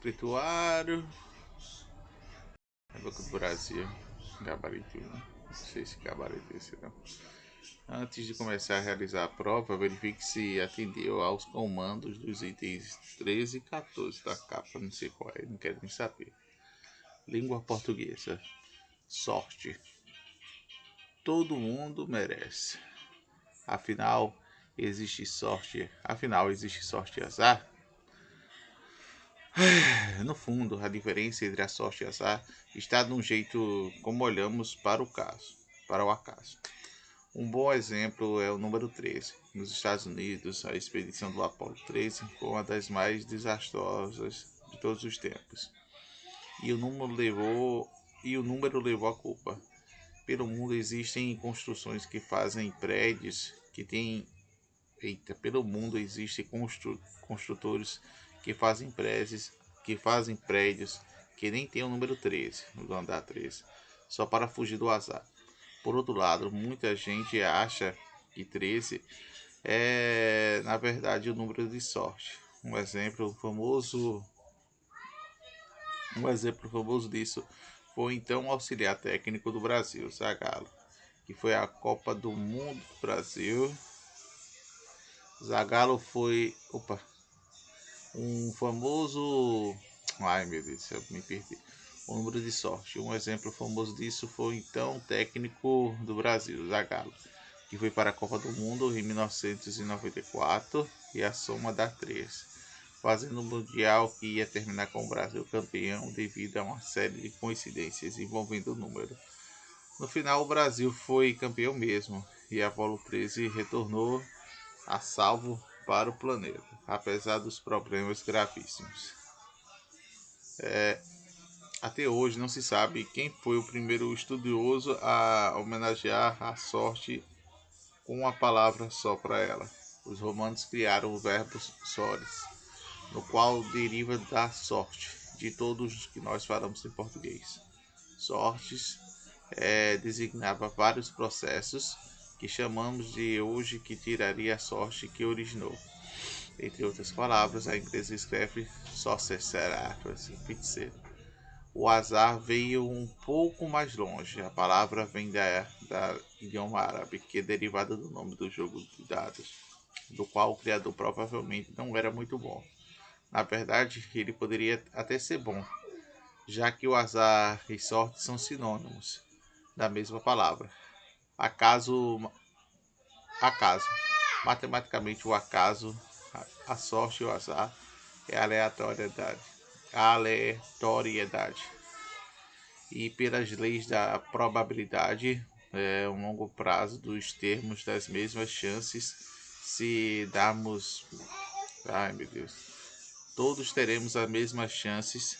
escrituário. É Banco do Brasil. Gabarito. Não sei se gabarito esse não. Antes de começar a realizar a prova, verifique se atendeu aos comandos dos itens 13 e 14 da capa. Não sei qual é, não quero nem saber. Língua portuguesa. Sorte. Todo mundo merece. Afinal, existe sorte. Afinal, existe sorte e azar? No fundo, a diferença entre a sorte e azar está no jeito como olhamos para o caso, para o acaso. Um bom exemplo é o número 13. Nos Estados Unidos, a expedição do Apollo 13 foi uma das mais desastrosas de todos os tempos. E o número levou e o número levou a culpa. Pelo mundo existem construções que fazem prédios que têm eita, pelo mundo existem constru, construtores que fazem prédios que fazem prédios que nem tem o número 13, no andar 13, só para fugir do azar. Por outro lado, muita gente acha que 13 é, na verdade, o número de sorte. Um exemplo famoso um exemplo famoso disso foi então o auxiliar técnico do Brasil, Zagallo, que foi a Copa do Mundo do Brasil. Zagallo foi, opa, um famoso, ai meu Deus, eu me perdi o número de sorte. Um exemplo famoso disso foi então o técnico do Brasil, Zagallo, que foi para a Copa do Mundo em 1994 e a soma dá 3, fazendo o Mundial que ia terminar com o Brasil campeão devido a uma série de coincidências envolvendo o número. No final, o Brasil foi campeão mesmo e a Apollo 13 retornou a salvo para o planeta, apesar dos problemas gravíssimos. É, até hoje não se sabe quem foi o primeiro estudioso a homenagear a sorte com uma palavra só para ela. Os romanos criaram o verbo sores, no qual deriva da sorte, de todos os que nós falamos em português. Sortes é, designava vários processos que chamamos de hoje que tiraria a sorte que originou. Entre outras palavras, a inglesa escreve sorcerer, feiticeiro o azar veio um pouco mais longe. A palavra vem da, da idioma árabe, que é derivada do nome do jogo de dados, do qual o criador provavelmente não era muito bom. Na verdade, ele poderia até ser bom, já que o azar e sorte são sinônimos da mesma palavra. Acaso, acaso. Matematicamente, o acaso, a sorte e o azar é aleatoriedade aleatoriedade. E pelas leis da probabilidade, é, um longo prazo dos termos das mesmas chances, se darmos. Ai meu Deus. Todos teremos as mesmas chances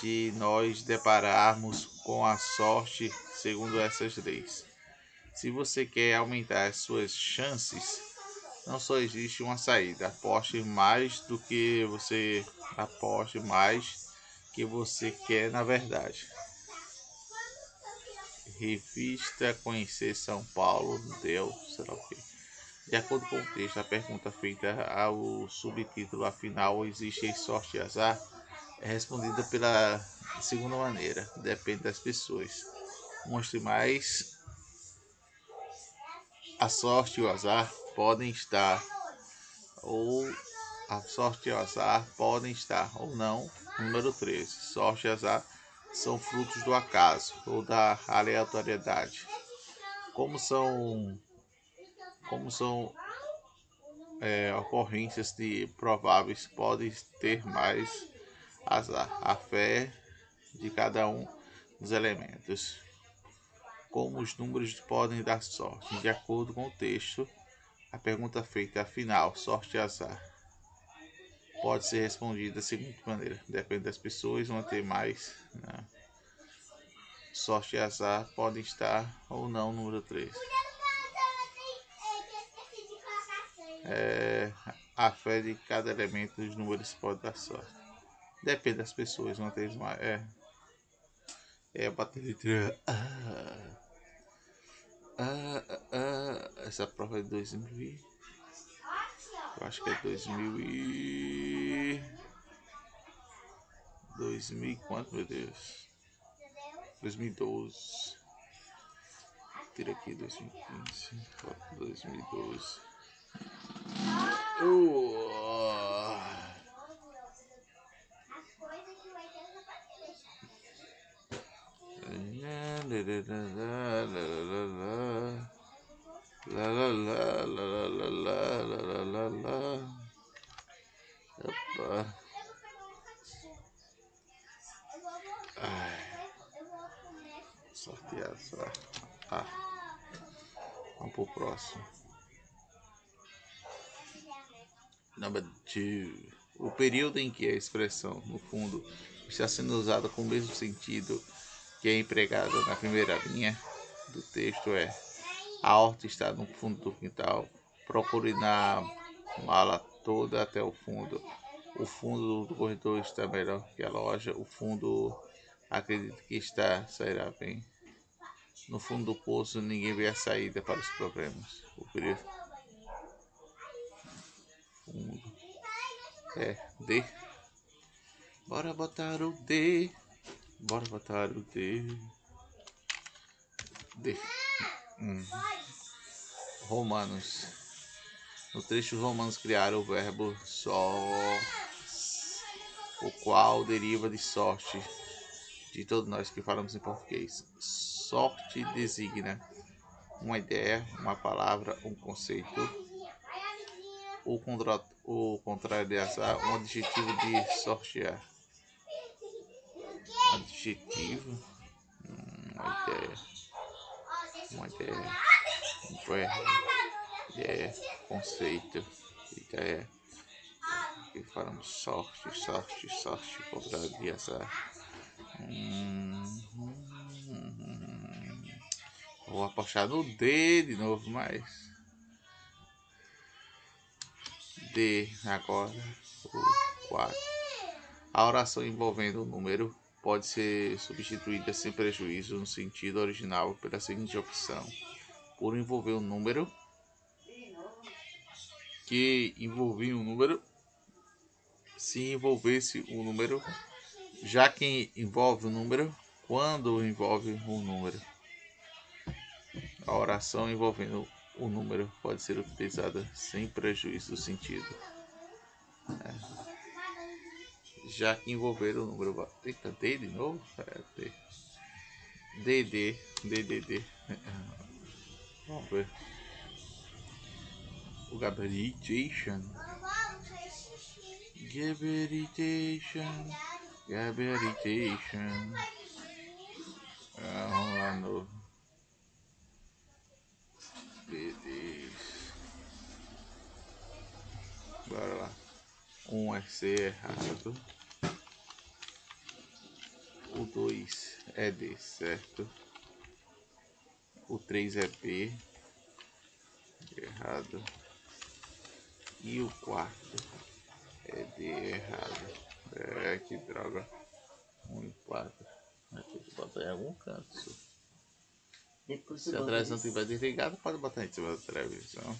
de nós depararmos com a sorte segundo essas leis. Se você quer aumentar as suas chances, não só existe uma saída. Aposte mais do que você aposte mais que você quer na verdade. Revista Conhecer São Paulo deu, sei lá o quê. De acordo com o texto, a pergunta feita ao subtítulo afinal existe sorte e azar é respondida pela segunda maneira, depende das pessoas. Mostre mais a sorte e o azar podem estar ou a sorte e o azar podem estar ou não. Número 13. Sorte e azar são frutos do acaso ou da aleatoriedade. Como são como são é, ocorrências de prováveis podem ter mais azar. A fé de cada um dos elementos. Como os números podem dar sorte, de acordo com o texto a pergunta feita, afinal, sorte e azar, pode ser respondida da seguinte maneira: depende das pessoas, vão ter mais. Né? Sorte e azar podem estar ou não número 3. É, a fé de cada elemento dos números pode dar sorte. Depende das pessoas, vão ter mais. É, é. Ah. Ah, ah, ah, essa prova é 2000 Eu acho que é 2000 e... 2000 quanto, meu Deus? 2012. Tira aqui 2015. Foto 2012. Uh. Opa. Ai. Sorteado só. Ah. Vamos pro próximo. Number two. O período em que a expressão, no fundo, está sendo usada com o mesmo sentido que é empregada na primeira linha do texto é a horta está no fundo do quintal. Procure na mala toda até o fundo. O fundo do corredor está melhor que a loja. O fundo acredito que está sairá bem. No fundo do poço ninguém vê a saída para os problemas. O período fundo é D. Bora botar o D. Bora botar o D. D. Hum. Romanos. No trecho, os romanos criaram o verbo só, o qual deriva de sorte, de todos nós que falamos em português. Sorte designa uma ideia, uma palavra, um conceito. O, contra, o contrário de azar, um adjetivo de sortear. Adjetivo, hum, uma ideia uma ideia, um verbo, ideia, conceito, ideia. E falamos sorte, sorte, sorte, contra de azar. Hum, hum, hum, Vou apostar no D de novo, mas. D agora, o 4. A oração envolvendo o número pode ser substituída sem prejuízo no sentido original pela seguinte opção: por envolver um número que envolvia um número, se envolvesse um número, já que envolve um número, quando envolve um número. A oração envolvendo o número pode ser utilizada sem prejuízo do sentido. Já que envolveram o número. Eita, D de novo? É, D. D, D, D, D, D. Vamos ver. O Gabaritation. Gabaritation. Gabaritation. Ah, vamos lá no. BD. Bora lá. Um é C errado 2 é D, certo? O 3 é B, errado. E o quarto é D, errado. É, que droga. 1 um e 4. Vai ter que botar em algum canto. Se a televisão estiver desligada, pode botar em cima da televisão.